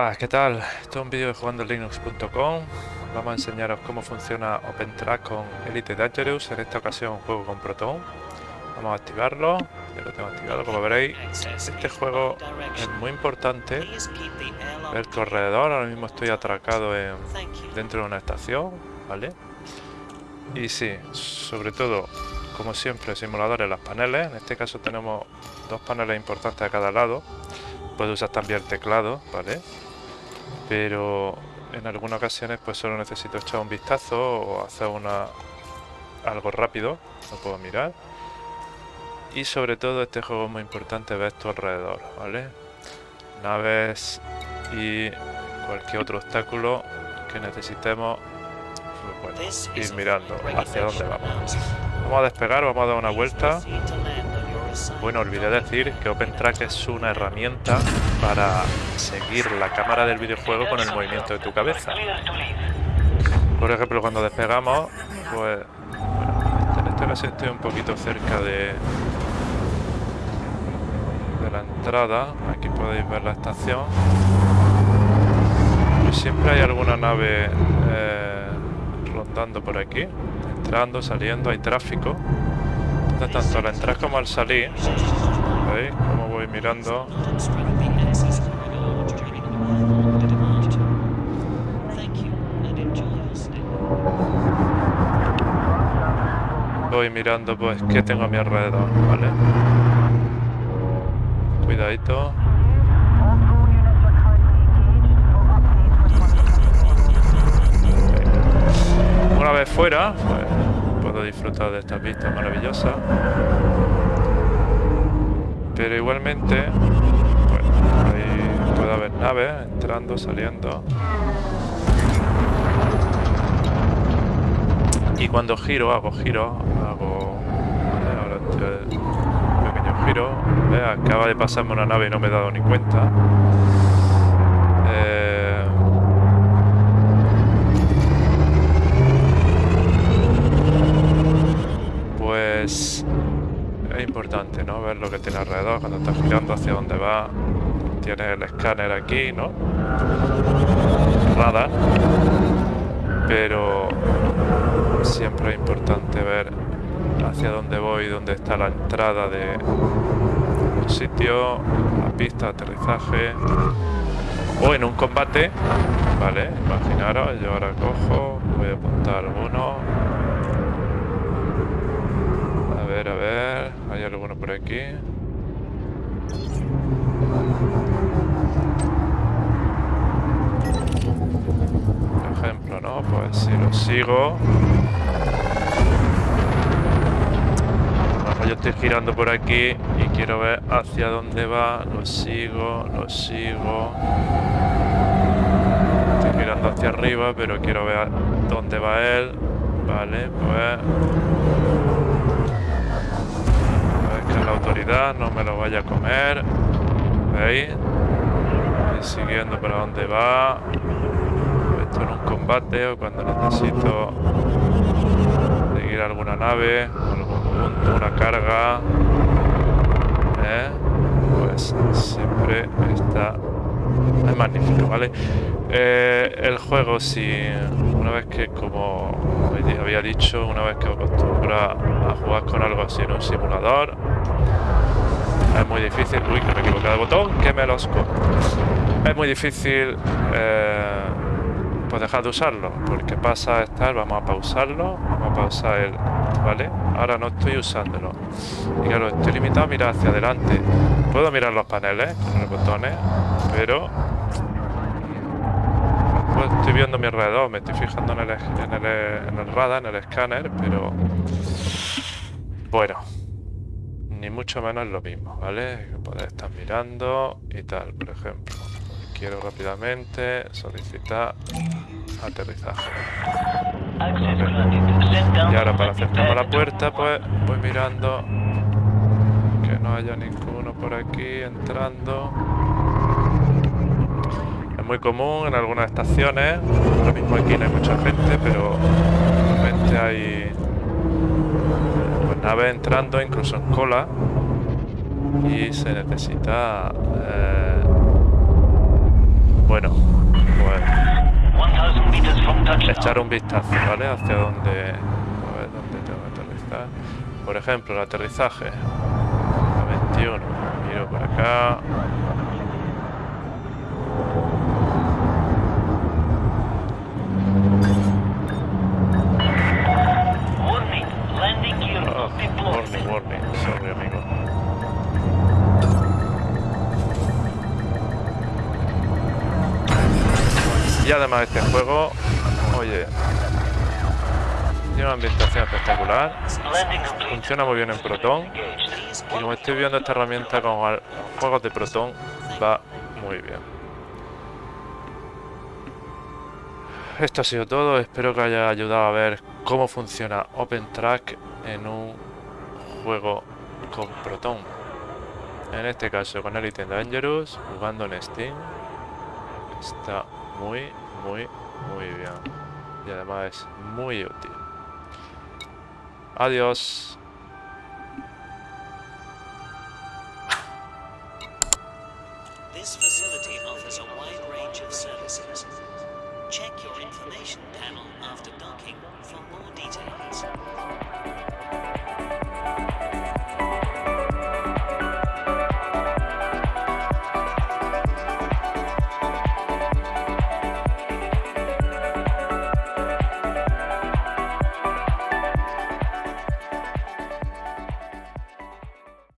Hola, ¿qué tal? Esto es un vídeo de jugandolinux.com Vamos a enseñaros cómo funciona OpenTrack con Elite Dangerous En esta ocasión juego con Proton. Vamos a activarlo, ya lo tengo activado como veréis. Este juego es muy importante Ver tu alrededor, ahora mismo estoy atracado en, dentro de una estación ¿Vale? Y sí, sobre todo, como siempre, simuladores las paneles. En este caso tenemos dos paneles importantes a cada lado. Puedo usar también el teclado, ¿vale? Pero en algunas ocasiones pues solo necesito echar un vistazo o hacer una algo rápido, no puedo mirar. Y sobre todo este juego es muy importante ver tu alrededor, ¿vale? Naves y cualquier otro obstáculo que necesitemos pues, ir mirando hacia dónde vamos. Vamos a despegar, vamos a dar una vuelta bueno, olvidé decir que OpenTrack es una herramienta para seguir la cámara del videojuego con el movimiento de tu cabeza. Por ejemplo, cuando despegamos, pues... en este caso estoy un poquito cerca de... de la entrada. Aquí podéis ver la estación. Y siempre hay alguna nave eh, rondando por aquí. Entrando, saliendo, hay tráfico tanto al entrar como al salir. ¿Veis voy mirando? Voy mirando pues qué tengo a mi alrededor, ¿vale? Cuidadito. Una vez fuera, pues disfrutar de estas vistas maravillosas. Pero igualmente, ahí puede haber naves entrando, saliendo. Y cuando giro, hago giro, hago ahora este pequeño giro. Acaba de pasarme una nave y no me he dado ni cuenta. Es importante, ¿no? Ver lo que tiene alrededor cuando estás girando hacia dónde va. Tiene el escáner aquí, ¿no? Radar. Pero siempre es importante ver hacia dónde voy, dónde está la entrada de un sitio, la pista, aterrizaje. O en un combate, ¿vale? Imaginaros, yo ahora cojo, voy a apuntar uno, ver, a ver. ¿Hay alguno por aquí? Por ejemplo, ¿no? Pues si lo sigo... yo estoy girando por aquí y quiero ver hacia dónde va. Lo sigo, lo sigo. Estoy girando hacia arriba, pero quiero ver dónde va él. Vale, pues la autoridad no me lo vaya a comer. ¿Veis? siguiendo para dónde va. Esto en un combate o cuando necesito seguir alguna nave, algún punto, una carga. ¿eh? Pues siempre está es magnífico, ¿vale? Eh, el juego, si una vez que, como había dicho, una vez que acostumbra a jugar con algo así en un simulador, es muy difícil... Uy, que me he equivocado de botón, que me los Es muy difícil eh, pues dejar de usarlo, porque pasa a estar, vamos a pausarlo, vamos a pausar el... ¿Vale? Ahora no estoy usándolo. Y claro, estoy limitado a mirar hacia adelante. Puedo mirar los paneles con los botones, pero... Pues estoy viendo mi alrededor, me estoy fijando en el, radar, en el escáner, pero... Bueno, ni mucho menos lo mismo, ¿vale? Poder estar mirando y tal, por ejemplo. Quiero rápidamente solicitar aterrizaje. Y ahora para acercarme a la puerta, pues voy mirando que no haya ninguno por aquí entrando. Muy común en algunas estaciones, lo mismo aquí no hay mucha gente, pero hay nave entrando incluso en cola y se necesita eh, Bueno, pues echar un vistazo, ¿vale? Hacia dónde, a ver, dónde tengo que aterrizar. Por ejemplo, el aterrizaje. A 21. Miro por acá. Sorry, amigo. Y además este juego, oye, tiene una ambientación espectacular, funciona muy bien en Proton. Y como estoy viendo esta herramienta con juegos de Proton va muy bien. Esto ha sido todo, espero que haya ayudado a ver cómo funciona OpenTrack en un juego con Proton. En este caso con Elite Dangerous, jugando en Steam. Está muy, muy, muy bien. Y además es muy útil. Adiós. This facility offers a wide range of services. Check your information panel after docking for more details.